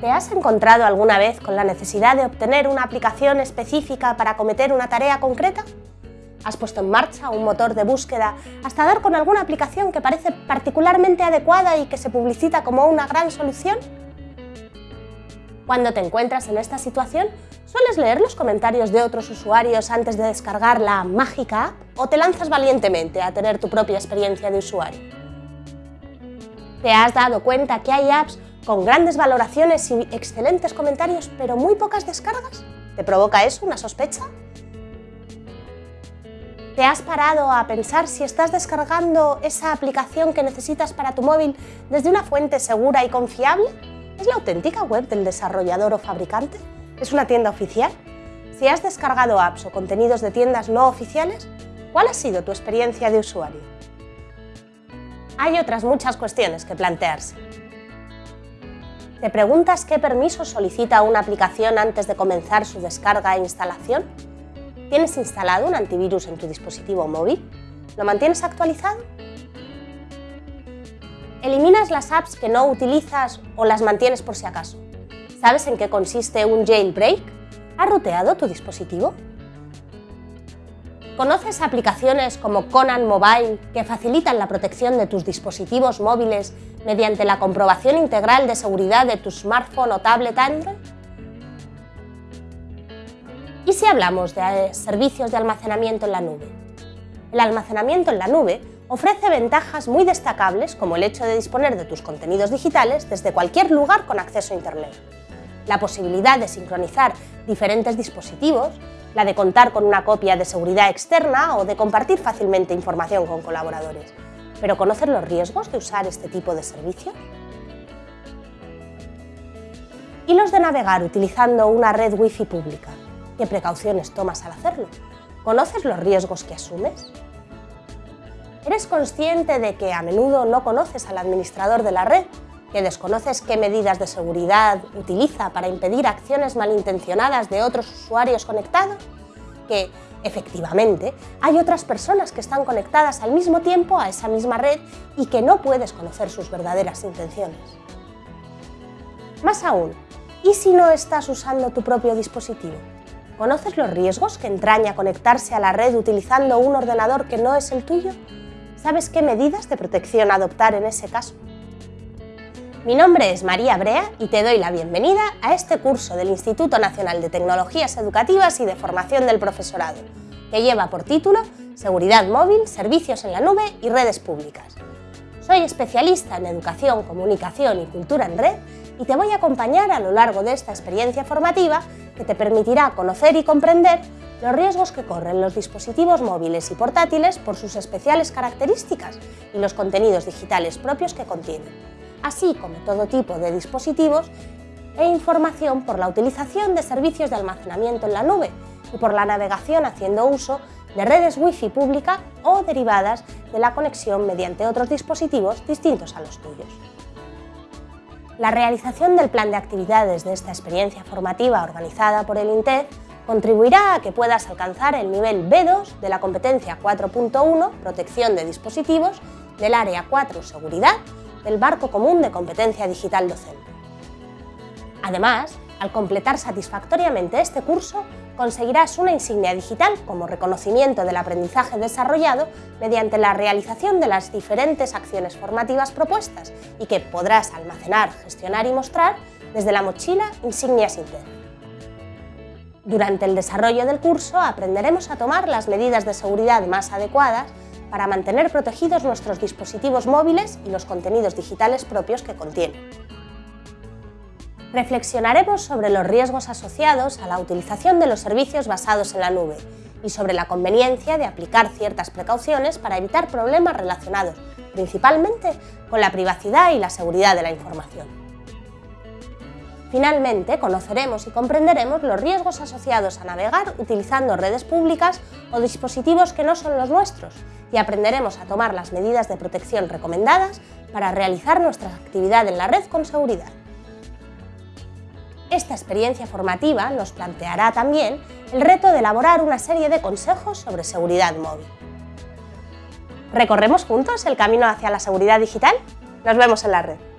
¿Te has encontrado alguna vez con la necesidad de obtener una aplicación específica para cometer una tarea concreta? ¿Has puesto en marcha un motor de búsqueda hasta dar con alguna aplicación que parece particularmente adecuada y que se publicita como una gran solución? Cuando te encuentras en esta situación, ¿sueles leer los comentarios de otros usuarios antes de descargar la mágica app o te lanzas valientemente a tener tu propia experiencia de usuario? ¿Te has dado cuenta que hay apps con grandes valoraciones y excelentes comentarios, pero muy pocas descargas? ¿Te provoca eso una sospecha? ¿Te has parado a pensar si estás descargando esa aplicación que necesitas para tu móvil desde una fuente segura y confiable? ¿Es la auténtica web del desarrollador o fabricante? ¿Es una tienda oficial? Si has descargado apps o contenidos de tiendas no oficiales, ¿cuál ha sido tu experiencia de usuario? Hay otras muchas cuestiones que plantearse. ¿Te preguntas qué permisos solicita una aplicación antes de comenzar su descarga e instalación? ¿Tienes instalado un antivirus en tu dispositivo móvil? ¿Lo mantienes actualizado? ¿Eliminas las apps que no utilizas o las mantienes por si acaso? ¿Sabes en qué consiste un jailbreak? ¿Has ruteado tu dispositivo? ¿Conoces aplicaciones como Conan Mobile que facilitan la protección de tus dispositivos móviles mediante la comprobación integral de seguridad de tu smartphone o tablet Android? ¿Y si hablamos de eh, servicios de almacenamiento en la nube? El almacenamiento en la nube ofrece ventajas muy destacables como el hecho de disponer de tus contenidos digitales desde cualquier lugar con acceso a Internet, la posibilidad de sincronizar diferentes dispositivos, la de contar con una copia de seguridad externa o de compartir fácilmente información con colaboradores. ¿Pero conoces los riesgos de usar este tipo de servicios? ¿Y los de navegar utilizando una red Wi-Fi pública? ¿Qué precauciones tomas al hacerlo? ¿Conoces los riesgos que asumes? ¿Eres consciente de que a menudo no conoces al administrador de la red que desconoces qué medidas de seguridad utiliza para impedir acciones malintencionadas de otros usuarios conectados, que efectivamente hay otras personas que están conectadas al mismo tiempo a esa misma red y que no puedes conocer sus verdaderas intenciones. Más aún, ¿y si no estás usando tu propio dispositivo? ¿Conoces los riesgos que entraña conectarse a la red utilizando un ordenador que no es el tuyo? ¿Sabes qué medidas de protección adoptar en ese caso? Mi nombre es María Brea y te doy la bienvenida a este curso del Instituto Nacional de Tecnologías Educativas y de Formación del Profesorado, que lleva por título Seguridad móvil, servicios en la nube y redes públicas. Soy especialista en educación, comunicación y cultura en red y te voy a acompañar a lo largo de esta experiencia formativa que te permitirá conocer y comprender los riesgos que corren los dispositivos móviles y portátiles por sus especiales características y los contenidos digitales propios que contienen así como todo tipo de dispositivos e información por la utilización de servicios de almacenamiento en la nube y por la navegación haciendo uso de redes Wi-Fi pública o derivadas de la conexión mediante otros dispositivos distintos a los tuyos. La realización del plan de actividades de esta experiencia formativa organizada por el INTEF contribuirá a que puedas alcanzar el nivel B2 de la competencia 4.1 Protección de dispositivos del Área 4 Seguridad del Barco Común de Competencia Digital Docente. Además, al completar satisfactoriamente este curso, conseguirás una insignia digital como reconocimiento del aprendizaje desarrollado mediante la realización de las diferentes acciones formativas propuestas y que podrás almacenar, gestionar y mostrar desde la mochila Insignias Interna. Durante el desarrollo del curso aprenderemos a tomar las medidas de seguridad más adecuadas para mantener protegidos nuestros dispositivos móviles y los contenidos digitales propios que contienen. Reflexionaremos sobre los riesgos asociados a la utilización de los servicios basados en la nube y sobre la conveniencia de aplicar ciertas precauciones para evitar problemas relacionados principalmente con la privacidad y la seguridad de la información. Finalmente, conoceremos y comprenderemos los riesgos asociados a navegar utilizando redes públicas o dispositivos que no son los nuestros y aprenderemos a tomar las medidas de protección recomendadas para realizar nuestra actividad en la red con seguridad. Esta experiencia formativa nos planteará también el reto de elaborar una serie de consejos sobre seguridad móvil. ¿Recorremos juntos el camino hacia la seguridad digital? Nos vemos en la red.